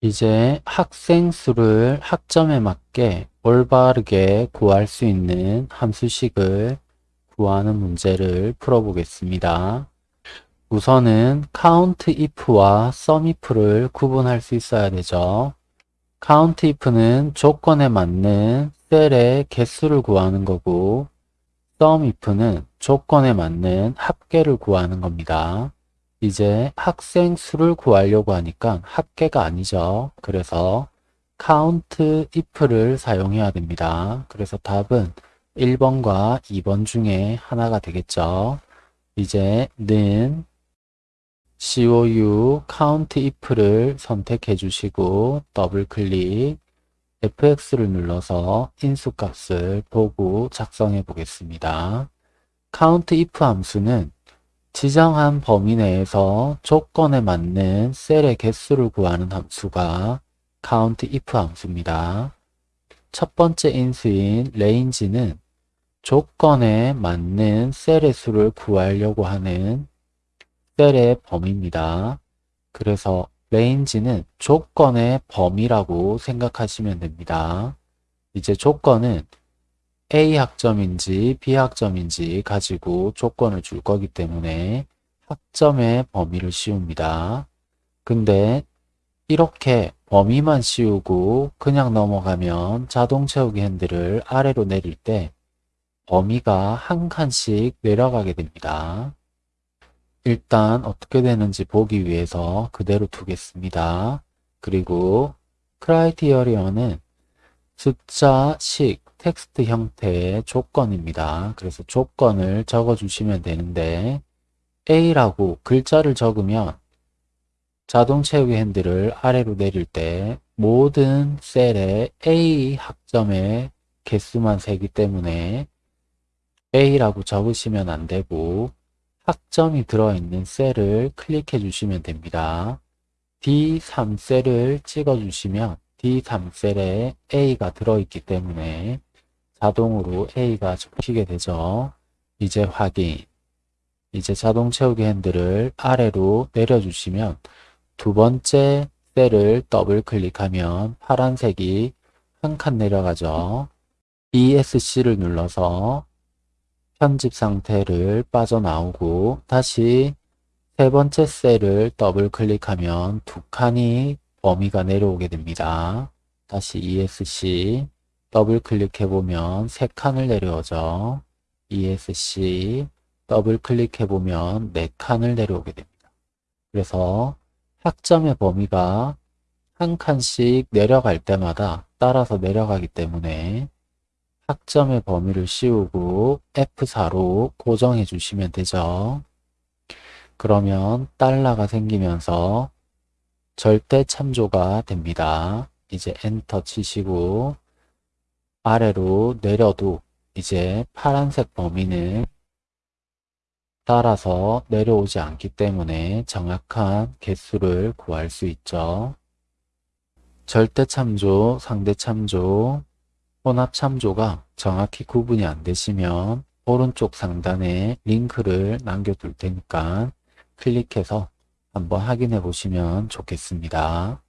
이제 학생 수를 학점에 맞게 올바르게 구할 수 있는 함수식을 구하는 문제를 풀어보겠습니다. 우선은 count if와 sum if를 구분할 수 있어야 되죠. count if는 조건에 맞는 셀의 개수를 구하는 거고 sum if는 조건에 맞는 합계를 구하는 겁니다. 이제 학생 수를 구하려고 하니까 합계가 아니죠. 그래서 count if를 사용해야 됩니다. 그래서 답은 1번과 2번 중에 하나가 되겠죠. 이제 는 COU count if를 선택해 주시고 더블 클릭 fx를 눌러서 인수값을 보고 작성해 보겠습니다. count if 함수는 지정한 범위 내에서 조건에 맞는 셀의 개수를 구하는 함수가 count if 함수입니다. 첫 번째 인수인 range는 조건에 맞는 셀의 수를 구하려고 하는 셀의 범위입니다. 그래서 range는 조건의 범위라고 생각하시면 됩니다. 이제 조건은 A 학점인지 B 학점인지 가지고 조건을 줄 거기 때문에 학점의 범위를 씌웁니다. 근데 이렇게 범위만 씌우고 그냥 넘어가면 자동 채우기 핸들을 아래로 내릴 때 범위가 한 칸씩 내려가게 됩니다. 일단 어떻게 되는지 보기 위해서 그대로 두겠습니다. 그리고 크라이티어리어는 숫자, 식, 텍스트 형태의 조건입니다. 그래서 조건을 적어주시면 되는데 A라고 글자를 적으면 자동 채우기 핸들을 아래로 내릴 때 모든 셀에 A 학점의 개수만 세기 때문에 A라고 적으시면 안 되고 학점이 들어있는 셀을 클릭해 주시면 됩니다. D3셀을 찍어 주시면 D3셀에 A가 들어있기 때문에 자동으로 A가 적히게 되죠. 이제 확인. 이제 자동 채우기 핸들을 아래로 내려주시면 두 번째 셀을 더블 클릭하면 파란색이 한 칸 내려가죠. ESC를 눌러서 편집 상태를 빠져나오고 다시 세 번째 셀을 더블 클릭하면 두 칸이 범위가 내려오게 됩니다. 다시 ESC 더블 클릭해 보면 세 칸을 내려오죠. ESC 더블 클릭해 보면 네 칸을 내려오게 됩니다. 그래서 학점의 범위가 한 칸씩 내려갈 때마다 따라서 내려가기 때문에 학점의 범위를 씌우고 F4로 고정해 주시면 되죠. 그러면 달러가 생기면서 절대 참조가 됩니다. 이제 엔터 치시고 아래로 내려도 이제 파란색 범위는 따라서 내려오지 않기 때문에 정확한 개수를 구할 수 있죠. 절대 참조, 상대 참조, 혼합 참조가 정확히 구분이 안 되시면 오른쪽 상단에 링크를 남겨둘 테니까 클릭해서 한번 확인해 보시면 좋겠습니다.